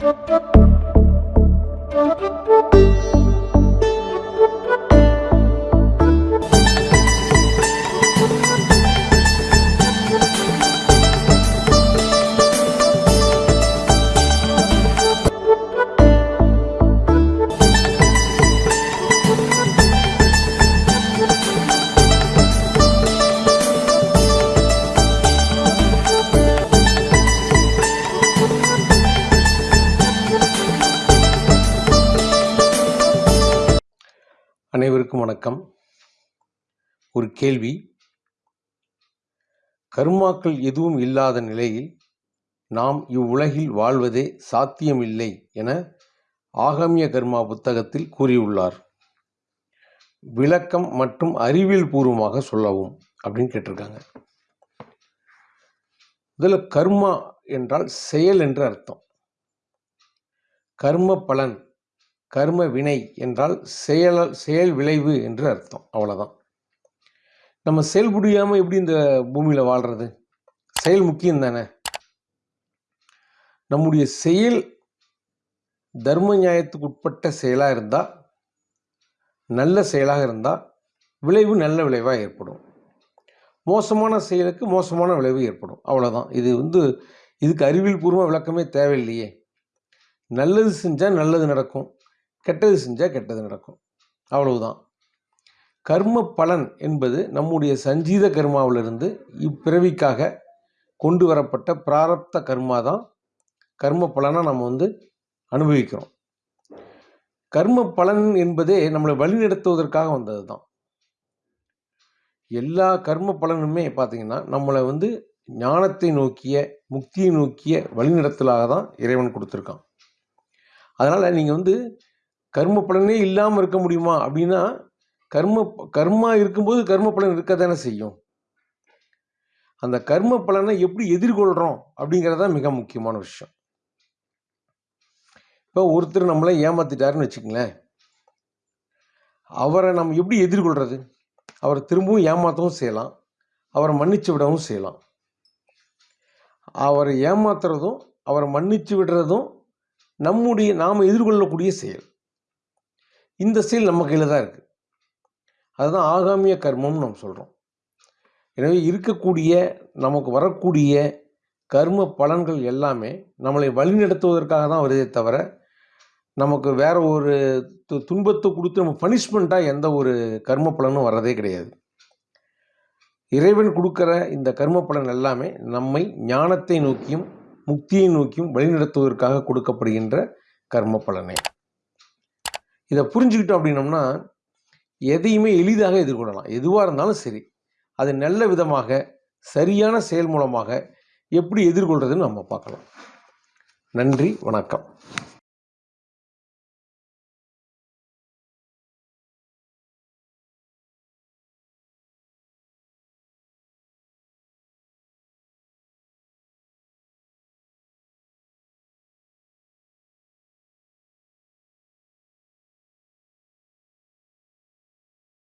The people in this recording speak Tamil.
Thank you. அனைவருக்கும் வணக்கம். ஒரு கேள்வி. கர்மாக்கள் எதுவும் இல்லாத நிலையில் நாம் இவ்வுலகில் வாழ்வதே சாத்தியமில்லை என ஆகமிய கர்மா புத்தகத்தில் கூறியுள்ளார். விளக்கம் மற்றும் அறிவியல் பூர்வமாக சொல்லவும் அப்படின்னு கேட்டிருக்காங்க. இதில் கர்மா என்றால் செயல் என்று அர்த்தம். கர்ம பலன் கர்ம வினை என்றால் செயல் செயல் விளைவு என்று அர்த்தம். அவ்வளோதான் நம்ம செயல் முடியாமல் எப்படி இந்த பூமியில் வாழ்கிறது செயல் முக்கியம் தானே? நம்முடைய செயல் தர்ம நியாயத்துக்கு உட்பட்ட செயலாக இருந்தால் நல்ல செயலாக இருந்தால் விளைவு நல்ல விளைவாக ஏற்படும். மோசமான செயலுக்கு மோசமான விளைவு ஏற்படும். அவ்வளோதான் இது வந்து இதுக்கு அறிவியல் பூர்வ விளக்கமே தேவையில்லையே. நல்லது செஞ்சால் நல்லது நடக்கும். கெட்டது செஞ்சால் கெட்டது நடக்கும். அவ்வளவுதான். கர்ம பலன் என்பது நம்முடைய சஞ்சீத கர்மாவிலிருந்து இப்பிறவிக்காக கொண்டு வரப்பட்ட பிராரப்த கர்மா தான் கர்ம பலனாக நம்ம வந்து அனுபவிக்கிறோம். கர்ம பலன் என்பதே நம்மளை வழிநடத்துவதற்காக வந்தது தான் எல்லா கர்ம பலனுமே பார்த்தீங்கன்னா நம்மளை வந்து ஞானத்தை நோக்கிய முக்தியை நோக்கிய வழிநடத்தலாக தான் இறைவன் கொடுத்துருக்கான். அதனால் நீங்கள் வந்து கர்ம பலனே இல்லாமல் இருக்க முடியுமா? அப்படின்னா கர்ம கர்மா இருக்கும்போது கர்ம பலன் இருக்க தானே செய்யும். அந்த கர்ம பலனை எப்படி எதிர்கொள்கிறோம் அப்படிங்கிறது தான் மிக முக்கியமான விஷயம். இப்போ ஒருத்தர் நம்மளை ஏமாத்திட்டாருன்னு வச்சுக்கங்களேன். அவரை நம்ம எப்படி எதிர்கொள்கிறது அவரை திரும்பவும் ஏமாற்றவும் செய்யலாம். அவரை மன்னிச்சு விடவும் செய்யலாம். அவரை ஏமாத்துறதும் அவரை மன்னிச்சு விடுறதும் நம்முடைய நாம் எதிர்கொள்ளக்கூடிய செயல். இந்த ஸ்டீல் நம்ம கையில் தான் இருக்குது அதுதான் ஆகாமிய கர்மம்னு நம்ம சொல்கிறோம் எனவே இருக்கக்கூடிய நமக்கு வரக்கூடிய கர்ம பலன்கள் எல்லாமே நம்மளை வழிநடத்துவதற்காக தான் வருதே தவிர நமக்கு வேற ஒரு து துன்பத்தை கொடுத்து நம்ம பனிஷ்மெண்ட்டாக எந்த ஒரு கர்ம பலனும் வர்றதே கிடையாது. இறைவன் கொடுக்குற இந்த கர்ம பலன் எல்லாமே நம்மை ஞானத்தை நோக்கியும் முக்தியை நோக்கியும் வழிநடத்துவதற்காக கொடுக்கப்படுகின்ற கர்ம பலனே. இதை புரிஞ்சுக்கிட்டோம் அப்படின்னோம்னா எதையுமே எளிதாக எதிர்கொள்ளலாம். எதுவாக இருந்தாலும் சரி அது நல்ல விதமாக சரியான செயல் மூலமாக எப்படி எதிர்கொள்கிறதுன்னு நம்ம பார்க்கலாம். நன்றி வணக்கம்.